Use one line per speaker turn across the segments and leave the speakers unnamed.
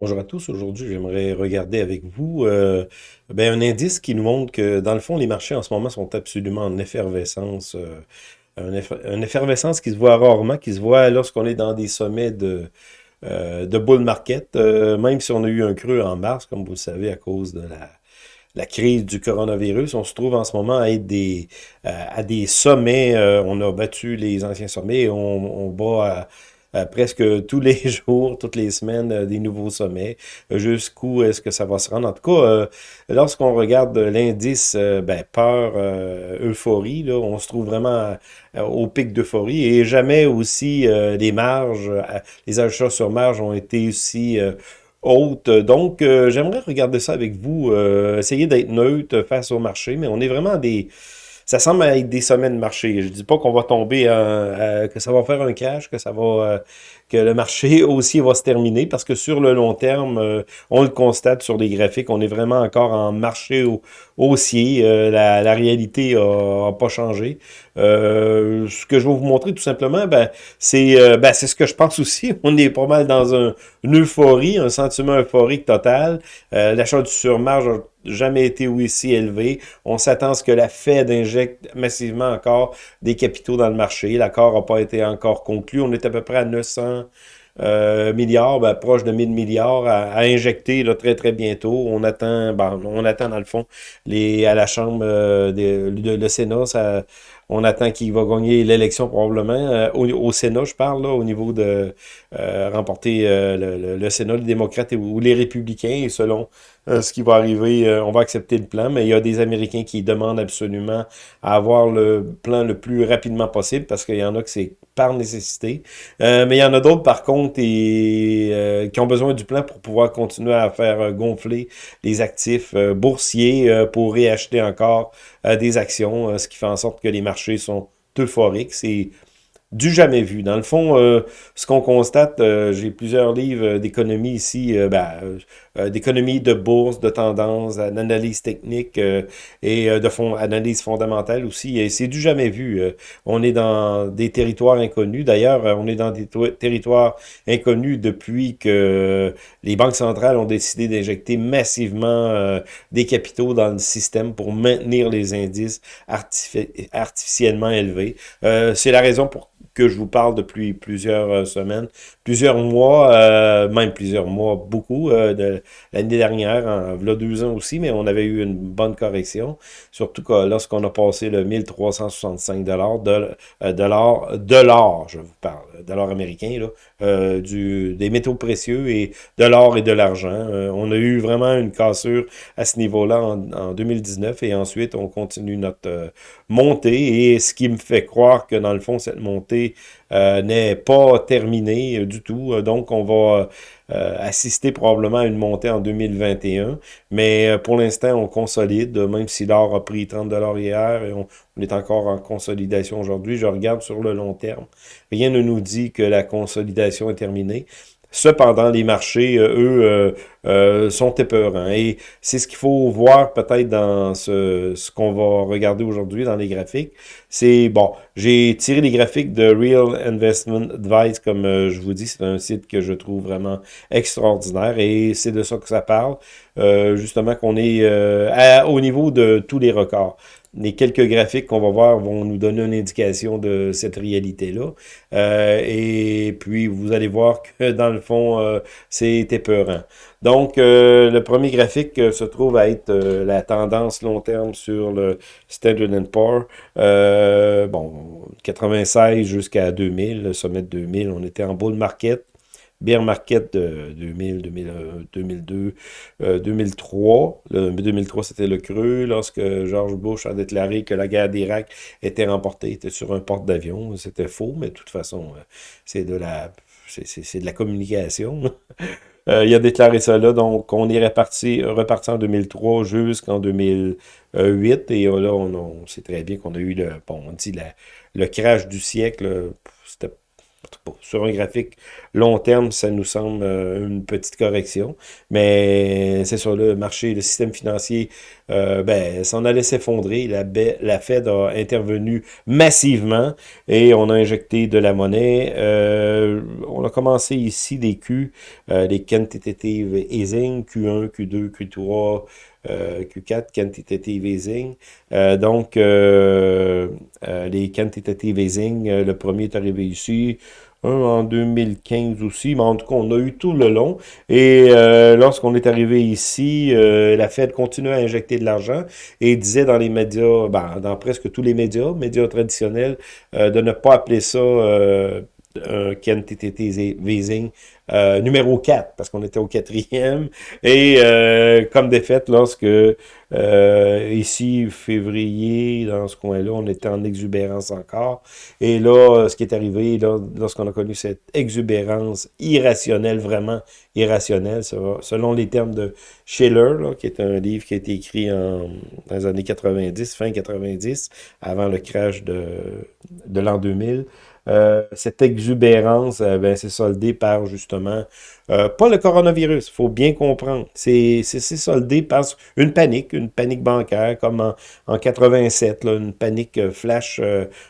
Bonjour à tous. Aujourd'hui, j'aimerais regarder avec vous euh, ben, un indice qui nous montre que, dans le fond, les marchés en ce moment sont absolument en effervescence. euh, une effervescence qui se voit rarement, qui se voit lorsqu'on est dans des sommets de, euh, bull market, même si on a eu un creux en mars, comme vous le savez, à cause de la, crise du coronavirus. On se trouve en ce moment à être des, à, des sommets. on a battu les anciens sommets et on, on bat à presque tous les jours, toutes les semaines, euh, des nouveaux sommets. Euh, Jusqu'où est-ce que ça va se rendre? En tout cas, euh, lorsqu'on regarde l'indice euh, ben, peur, euh, euphorie, là, on se trouve vraiment euh, au pic d'euphorie et jamais aussi euh, les marges, euh, les achats sur marge ont été aussi euh, hautes. Donc, euh, j'aimerais regarder ça avec vous, euh, essayer d'être neutre face au marché, mais on est vraiment des... Ça semble être des sommets de marché. Je dis pas qu'on va tomber, que ça va faire un crash, que ça va, euh, que le marché aussi va se terminer, parce que sur le long terme, euh, on le constate sur les graphiques, on est vraiment encore en marché au- haussier. Euh, la, la réalité a, a pas changé. Euh, ce que je vais vous montrer tout simplement, ben, c'est ben, c'est ce que je pense aussi. On est pas mal dans un, une euphorie, un sentiment euphorique total. Euh, L'achat du surmarge jamais été aussi élevé. On s'attend à ce que la Fed injecte massivement encore des capitaux dans le marché. L'accord n'a pas été encore conclu. On est à peu près à 900 euh, milliards, ben, proche de 1000 milliards à, injecter là, très très bientôt. On attend, ben, on attend dans le fond les, à la Chambre euh, de, de- le Sénat, ça, on attend qu'il va gagner l'élection probablement. Euh, au, Sénat, je parle là, au niveau de euh, remporter euh, le, Sénat, les démocrates ou les républicains, et selon ce qui va arriver, on va accepter le plan, mais il y a des Américains qui demandent absolument à avoir le plan le plus rapidement possible parce qu'il y en a que c'est par nécessité. Mais il y en a d'autres, par contre, qui ont besoin du plan pour pouvoir continuer à faire gonfler les actifs boursiers pour réacheter encore des actions, euh, ce qui fait en sorte que les marchés sont euphoriques. C'est du jamais vu. Dans le fond, euh, ce qu'on constate, euh, j'ai plusieurs livres euh, d'économie ici, ben, d'économie de bourse, de tendance, d'analyse technique et de fond, analyse fondamentale aussi. C'est du jamais vu. On est dans des territoires inconnus. D'ailleurs, on est dans des to- territoires inconnus depuis que les banques centrales ont décidé d'injecter massivement des capitaux dans le système pour maintenir les indices artifi- artificiellement élevés. C'est la raison pour que je vous parle depuis plusieurs euh, semaines, plusieurs mois, euh, même plusieurs mois, beaucoup, euh, de l'année dernière, en v'là deux ans aussi, mais on avait eu une bonne correction, surtout lorsqu'on a passé le 1365 dollars, de, euh, dollars, dollars, je vous parle, dollars américains, là, euh, du, des métaux précieux et de l'or et de l'argent. Euh, on a eu vraiment une cassure à ce niveau-là en, en 2019 et ensuite on continue notre euh, montée et ce qui me fait croire que dans le fond cette montée n'est pas terminée euh, du tout. Euh, Donc on va euh, assister probablement à une montée en 2021, mais euh, pour l'instant on consolide, même si l'or a pris 30 dollars hier et on est encore en consolidation aujourd'hui. Je regarde sur le long terme. Rien ne nous dit que la consolidation est terminée. Cependant, les marchés, euh, eux, euh, euh, sont épeurants. Et c'est ce qu'il faut voir peut-être dans ce, ce qu'on va regarder aujourd'hui dans les graphiques. C'est, bon, j'ai tiré les graphiques de Real Investment Advice, comme euh, je vous dis, c'est un site que je trouve vraiment extraordinaire et c'est de ça que ça parle. Euh, justement qu'on est au niveau de tous les records. Les quelques graphiques qu'on va voir vont nous donner une indication de cette réalité-là. Euh, et puis, vous allez voir que dans le fond, euh, c'est épeurant. Donc, euh, le premier graphique euh, se trouve à être la tendance long terme sur le Standard Poor's. Bon, 96 jusqu'à 2000, le sommet de 2000, on était en bull market. Bear market de 2000, 2001, 2002, euh, 2003. Le 2003, c'était le creux lorsque George Bush a déclaré que la guerre d'Irak était remportée, était sur un porte-d'avions. C'était faux, mais de toute façon, euh, c'est de la, communication. Euh, il a déclaré là, donc on est reparti, en 2003 jusqu'en 2008, et là, on, sait très bien qu'on a eu le, crash du siècle, sur un graphique long terme, ça nous semble euh, une petite correction. Mais c'est sur le marché, le système financier, euh, ben, s'en allait s'effondrer. La, la Fed a intervenu massivement et on a injecté de la monnaie. Euh, on a commencé ici des Q, euh, les quantitative easing, Q1, Q2, Q3, Q4, quantitative easing. donc, les quantitative easing, le premier est arrivé ici un en 2015 aussi, mais en tout cas, on a eu tout le long. Et euh, lorsqu'on est arrivé ici, euh, la Fed continuait à injecter de l'argent et disait dans les médias, ben, dans presque tous les médias, médias traditionnels, euh, de ne pas appeler ça un quantitative easing euh, numéro 4, parce qu'on était au quatrième. Et euh, comme défaite, lorsque euh, ici, février, dans ce coin-là, on était en exubérance encore. Et là, ce qui est arrivé, lorsqu'on a connu cette exubérance irrationnelle, vraiment irrationnelle, selon les termes de Schiller, là, qui est un livre qui a été écrit en, dans les années 90, fin 90, avant le crash de, de l'an 2000, euh, cette exubérance, euh, ben, c'est soldé par justement, euh, pas le coronavirus, il faut bien comprendre. C'est soldé par une panique, une panique bancaire, comme en, en 87, là, une panique flash,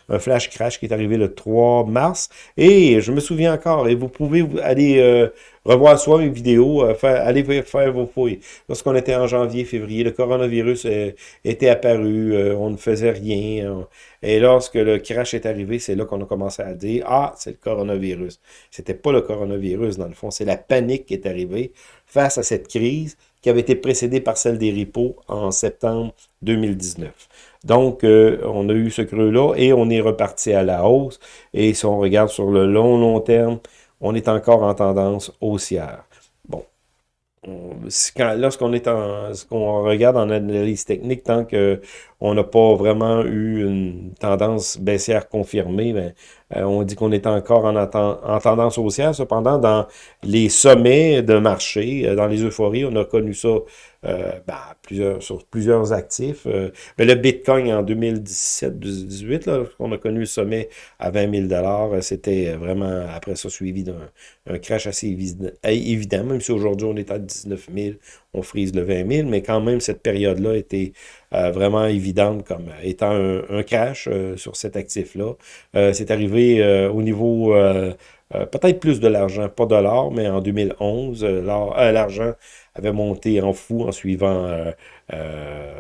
un flash crash qui est arrivé le 3 mars. Et je me souviens encore, et vous pouvez aller revoir soit mes vidéos, allez faire vos fouilles. Lorsqu'on était en janvier, février, le coronavirus était apparu, on ne faisait rien. Et lorsque le crash est arrivé, c'est là qu'on a commencé à dire, ah, c'est le coronavirus. C'était pas le coronavirus, dans le fond, c'est la panique qui est arrivée face à cette crise qui avait été précédée par celle des repos en septembre 2019. Donc, euh, on a eu ce creux-là et on est reparti à la hausse. Et si on regarde sur le long, long terme, on est encore en tendance haussière. Bon, lorsqu'on est en, ce qu'on regarde en analyse technique, tant qu'on n'a pas vraiment eu une tendance baissière confirmée, ben, euh, on dit qu'on est encore en, en, tendance haussière. Cependant, dans les sommets de marché, euh, dans les euphories, on a connu ça euh, ben, plusieurs, sur plusieurs actifs. mais le Bitcoin en 2017-2018, on a connu le sommet à 20 000 c'était vraiment après ça suivi d'un crash assez évident, même si aujourd'hui on est à 19 000, on frise le 20 000, mais quand même cette période-là était vraiment évidente comme étant un, crash euh, sur cet actif-là. Euh, c'est arrivé au niveau peut-être plus de l'argent, pas de l'or, mais en 2011, l'argent avait monté en fou en suivant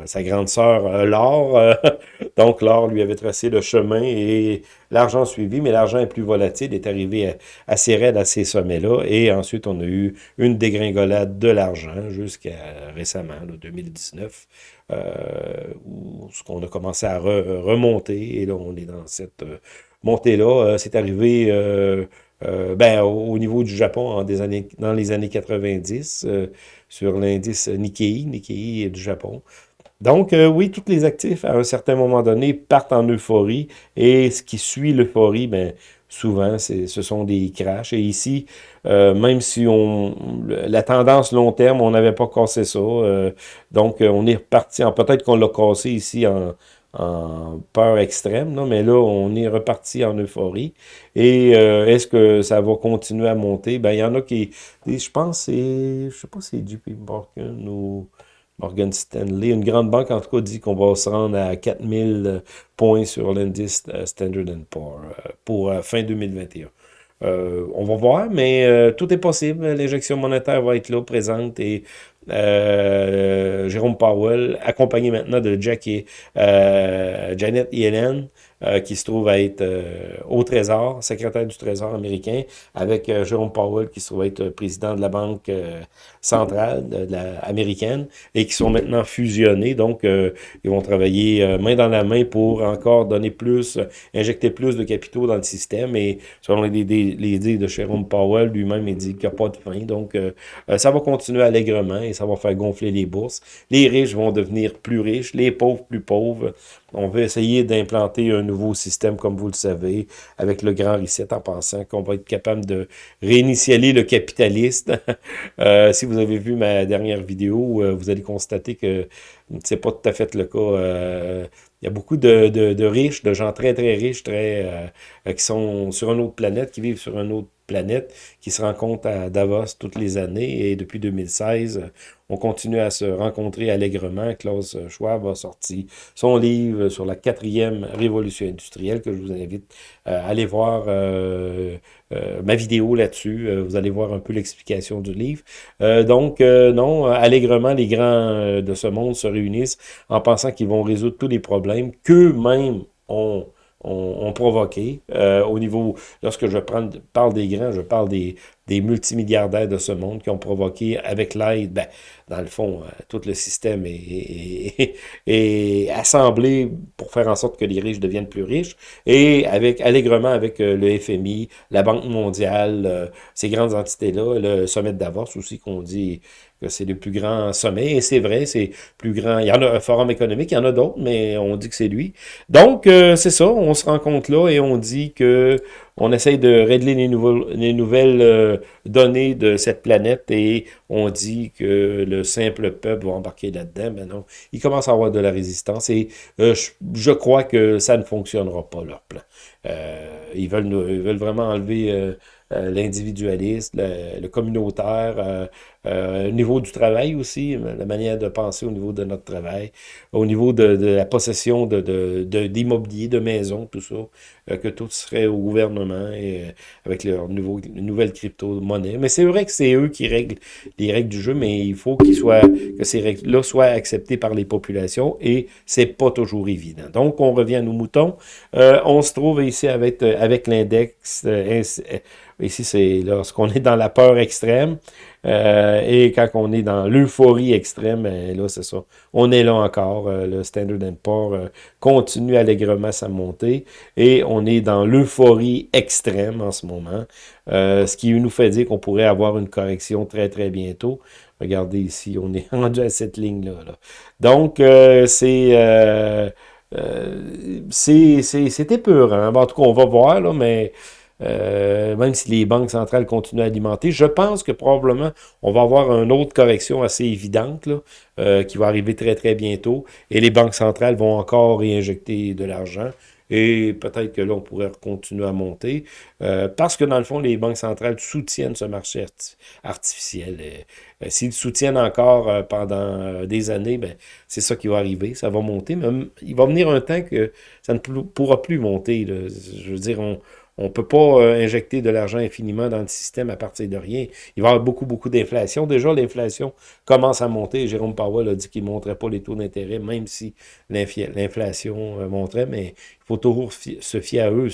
sa grande sœur l'or. donc l'or lui avait tracé le chemin et l'argent suivi, mais l'argent est plus volatile, est arrivé assez raide à ces sommets-là. Et ensuite, on a eu une dégringolade de l'argent jusqu'à récemment, 2019. Euh, où ce qu'on a commencé à remonter, et là, on est dans cette euh, montée-là. Euh, c'est arrivé ben, au, niveau du Japon des années, dans les années 90, sur l'indice Nikkei, Nikkei du Japon. Donc, oui, tous les actifs, à un certain moment donné, partent en euphorie, et ce qui suit l'euphorie, ben, souvent, ce sont des crashs. Et ici, euh, même si on la tendance long terme, on n'avait pas cassé ça. Euh, donc, euh, on est reparti, peut-être qu'on l'a cassé ici en, peur extrême, mais là, on est reparti en euphorie. Et est-ce que ça va continuer à monter? Ben, il y en a qui, je pense, c'est, je sais pas si c'est JP Morgan ou... Morgan Stanley. Une grande banque, en tout cas, dit qu'on va se rendre à 4000 euh, points sur l'indice euh, Standard Poor's euh, pour fin 2021. on va voir, mais tout est possible. L'injection monétaire va être là, présente, et Jérôme Powell, accompagné maintenant de Jackie, Janet Yellen, euh, qui se trouve à être euh, au Trésor, secrétaire du Trésor américain, avec euh, Jérôme Powell, qui se trouve à être président de la Banque centrale américaine, et qui sont maintenant fusionnés. Donc, ils vont travailler main dans la main pour encore donner plus, injecter plus de capitaux dans le système. Et selon les, les, idées de Jérôme Powell, lui-même, il dit qu'il n'y a pas de fin. Donc, ça va continuer allègrement et ça va faire gonfler les bourses. Les riches vont devenir plus riches, les pauvres plus pauvres. On veut essayer d'implanter un nouveau système, comme vous le savez, avec le grand reset, en pensant qu'on va être capable de réinitialiser le capitaliste. euh, si vous avez vu ma dernière vidéo, euh, vous allez constater que c'est pas tout à fait le cas. Euh, il y a beaucoup de, riches, de gens très, très riches, très qui sont sur une autre planète, qui vivent sur une autre planète, qui se rencontrent à Davos toutes les années. Et depuis 2016, on continue à se rencontrer allègrement. Klaus Schwab a sorti son livre sur la quatrième révolution industrielle que je vous invite à aller voir euh, euh, ma vidéo là-dessus. Euh, vous allez voir un peu l'explication du livre. donc, non, allègrement, les grands de ce monde se réunissent en pensant qu'ils vont résoudre tous les problèmes qu'eux-mêmes ont ont, provoqué. Euh, au niveau, lorsque je parle des grands, je parle des, multimilliardaires de ce monde qui ont provoqué, avec l'aide, ben, dans le fond, euh, tout le système est, est, assemblé pour faire en sorte que les riches deviennent plus riches, et avec allègrement avec euh, le FMI, la Banque mondiale, ces grandes entités-là, le sommet de Davos aussi qu'on dit c'est le plus grand sommet, et c'est vrai, c'est plus grand. Il y en a un forum économique, il y en a d'autres, mais on dit que c'est lui. Donc, c'est ça, on se rencontre là et on dit que on essaye de régler les, les nouvelles euh, données de cette planète et on dit que le simple peuple va embarquer là-dedans. Mais non, il commence à avoir de la résistance et euh, je, crois que ça ne fonctionnera pas, leur plan. Euh, ils veulent vraiment enlever euh, l'individualisme, le, communautaire, euh, euh, au niveau du travail aussi, la manière de penser au niveau de notre travail, au niveau de, la possession d'immobilier, de, de, de maisons, tout ça, que tout serait au gouvernement et avec leur nouvelle crypto-monnaie. Mais c'est vrai que c'est eux qui règlent les règles du jeu, mais il faut qu'ils soient, que ces règles-là soient acceptées par les populations et c'est pas toujours évident. Donc, on revient à nos moutons. on se trouve ici avec, avec l'index Ici, c'est lorsqu'on est dans la peur extrême euh, et quand on est dans l'euphorie extrême, ben, là, c'est ça. On est là encore. Euh, le Standard Poor's euh, continue allègrement sa montée et on est dans l'euphorie extrême en ce moment, ce qui nous fait dire qu'on pourrait avoir une correction très, très bientôt. Regardez ici, on est rendu à cette ligne-là. Donc, c'est... c'est épeurant. en tout cas, on va voir, là, mais euh, même si les banques centrales continuent à alimenter. Je pense que probablement, on va avoir une autre correction assez évidente euh, qui va arriver très, très bientôt. Et les banques centrales vont encore réinjecter de l'argent. Et peut-être que là, on pourrait continuer à monter. Euh, parce que dans le fond, les banques centrales soutiennent ce marché artificiel. S'ils soutiennent encore pendant des années, ben, c'est ça qui va arriver. Ça va monter. Mais il va venir un temps que ça ne pourra plus monter. Je veux dire, on ne peut pas euh, injecter de l'argent infiniment dans le système à partir de rien. Il va y avoir beaucoup, beaucoup d'inflation. Déjà, l'inflation commence à monter. Jérôme Powell a dit qu'il ne monterait pas les taux d'intérêt, même si l'inflation euh, monterait, mais il faut toujours se fier à eux,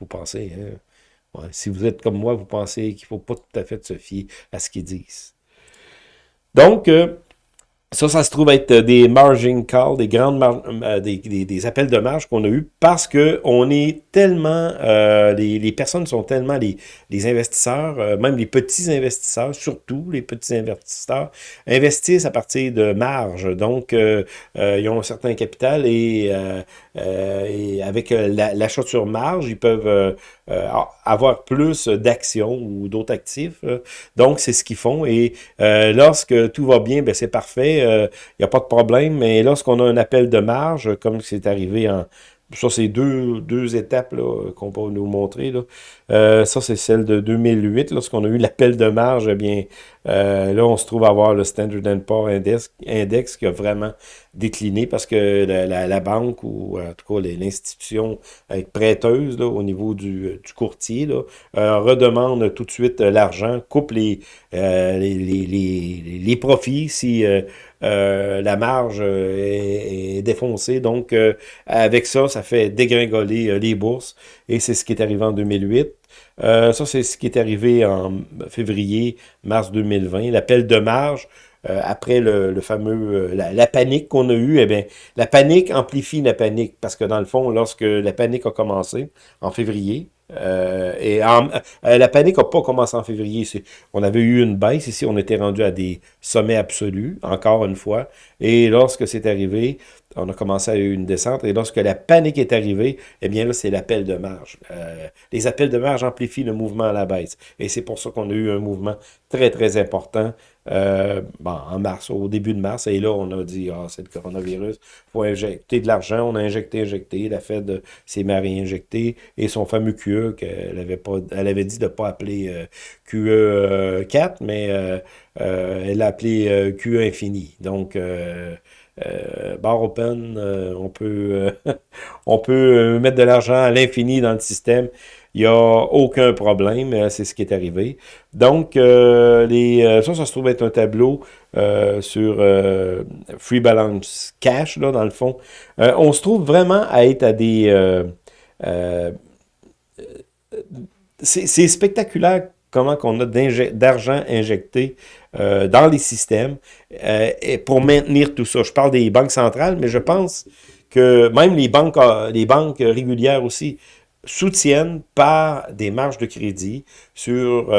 vous pensez. Hein? si vous êtes comme moi, vous pensez qu'il ne faut pas tout à fait se fier à ce qu'ils disent. Donc, euh, ça, ça se trouve être euh, des margin calls, des grandes euh, des, des, appels de marge qu'on a eu parce que on est tellement, euh, les, les, personnes sont tellement, les, les investisseurs, même les petits investisseurs, surtout les petits investisseurs, investissent à partir de marge. Donc, ils ont un certain capital et, et avec l'achat sur marge, ils peuvent avoir plus d'actions ou d'autres actifs. Donc, c'est ce qu'ils font. Et lorsque tout va bien, ben, c'est parfait il euh, n'y a pas de problème, mais lorsqu'on a un appel de marge, comme c'est arrivé en... Ça, c'est deux, deux étapes qu'on peut nous montrer. Là. Euh, ça, c'est celle de 2008, lorsqu'on a eu l'appel de marge, eh bien, euh, là, on se trouve à avoir le Standard Poor's Index, index qui a vraiment décliné parce que la, banque ou en tout cas l'institution prêteuse là, au niveau du, du courtier là, redemande tout de suite l'argent, coupe les, les, les, profits si euh, la marge euh, est, défoncée. Donc, euh, avec ça, ça fait dégringoler les bourses. Et c'est ce qui est arrivé en 2008. ça, c'est ce qui est arrivé en février, mars 2020. L'appel de marge, après le, fameux la, panique qu'on a eue, eh bien, la panique amplifie la panique parce que dans le fond, lorsque la panique a commencé en février, euh, et euh, la panique n'a pas commencé en février. On avait eu une baisse ici, on était rendu à des sommets absolus, encore une fois. Et lorsque c'est arrivé, on a commencé à une descente. Et lorsque la panique est arrivée, eh bien là, c'est l'appel de marge. Euh, les appels de marge amplifient le mouvement à la baisse. Et c'est pour ça qu'on a eu un mouvement très, très important euh, en mars, au début de mars. Et là, on a dit, ah, c'est le coronavirus, il faut injecter de l'argent. On a injecté, injecté. La Fed s'est marie injecté. Et son fameux QE, qu'elle avait, dit de ne pas appeler euh, QE 4, mais elle l'a appelé QE infini. Donc, euh, bar open, euh, on peut, euh, mettre de l'argent à l'infini dans le système. Il n'y a aucun problème, c'est ce qui est arrivé. Donc, les, ça, ça se trouve être un tableau sur Free Balance Cash, là, dans le fond. on se trouve vraiment à être à des... c'est spectaculaire comment qu'on a d'argent injecté euh, dans les systèmes euh, et pour maintenir tout ça. Je parle des banques centrales, mais je pense que même les banques, euh, les banques régulières aussi soutiennent par des marges de crédit sur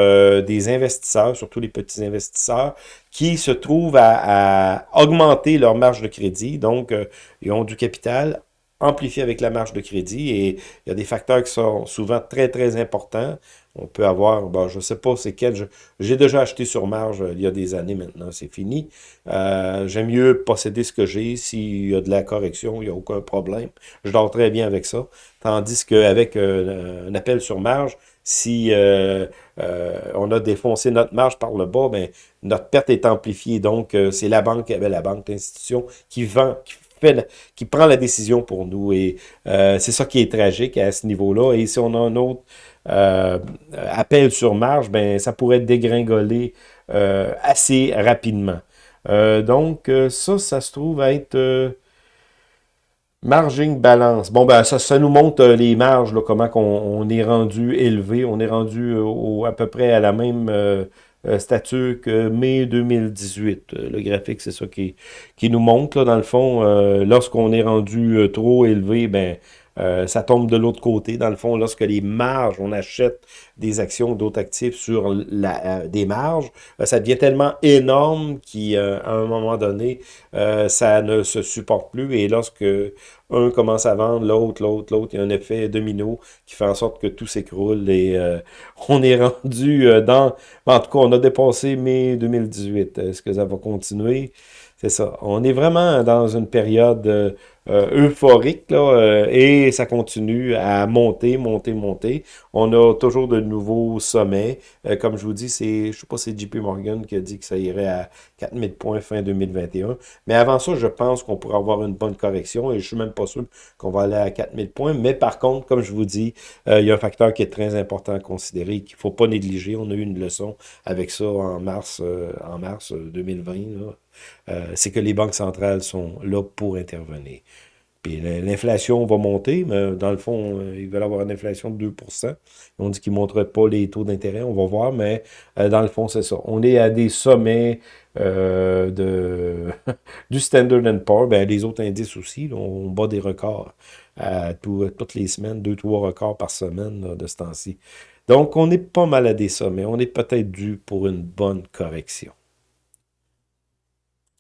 des investisseurs, surtout les petits investisseurs, qui se trouvent à, à augmenter leur marge de crédit. Donc, ils ont du capital amplifié avec la marge de crédit et il y a des facteurs qui sont souvent très, très importants on peut avoir, bon, je ne sais pas c'est quel, j'ai déjà acheté sur marge euh, il y a des années maintenant, c'est fini. Euh, j'aime mieux posséder ce que j'ai, s'il y a de la correction, il n'y a aucun problème. Je dors très bien avec ça. Tandis qu'avec euh, un appel sur marge, si on a défoncé notre marge par le bas, ben, notre perte est amplifiée. Donc, c'est la banque, ben, la banque, l'institution qui vend, qui qui prend la décision pour nous. Et c'est ça qui est tragique à ce niveau-là. Et si on a un autre euh, appel sur marge, ben, ça pourrait dégringoler euh, assez rapidement. Euh, donc, ça, ça se trouve être margin balance. Bon, ben, ça, ça nous montre les marges, comment on, est rendu élevé. On est rendu à peu près à la même statut que mai 2018. Le graphique, c'est ça qui, qui nous montre, là, dans le fond. Lorsqu'on est rendu trop élevé, ben, euh, ça tombe de l'autre côté. Dans le fond, lorsque les marges, on achète des actions d'autres actifs sur la, euh, des marges, euh, ça devient tellement énorme qu'à un moment donné, ça ne se supporte plus. Et lorsque un commence à vendre, l'autre, l'autre, l'autre, il y a un effet domino qui fait en sorte que tout s'écroule et on est rendu dans... En tout cas, on a dépassé mai 2018. Est-ce que ça va continuer? C'est ça. On est vraiment dans une période euh, euphorique, là, euh, et ça continue à monter, monter, monter. On a toujours de nouveaux sommets. Euh, comme je vous dis, c'est, je sais pas, c'est JP Morgan qui a dit que ça irait à 4000 points fin 2021. Mais avant ça, je pense qu'on pourrait avoir une bonne correction, et je suis même pas sûr qu'on va aller à 4000 points. Mais par contre, comme je vous dis, il y a un facteur qui est très important à considérer, qu'il faut pas négliger. On a eu une leçon avec ça en mars, en mars 2020, là. Euh, c'est que les banques centrales sont là pour intervenir. Puis l'inflation va monter, mais dans le fond, euh, ils veulent avoir une inflation de 2% On dit qu'ils ne montreraient pas les taux d'intérêt, on va voir, mais euh, dans le fond, c'est ça. On est à des sommets de, du Standard Poor's, ben, les autres indices aussi, on bat des records à toutes les semaines, deux, trois records par semaine de ce temps-ci. Donc, on est pas mal à des sommets. On est peut-être dû pour une bonne correction.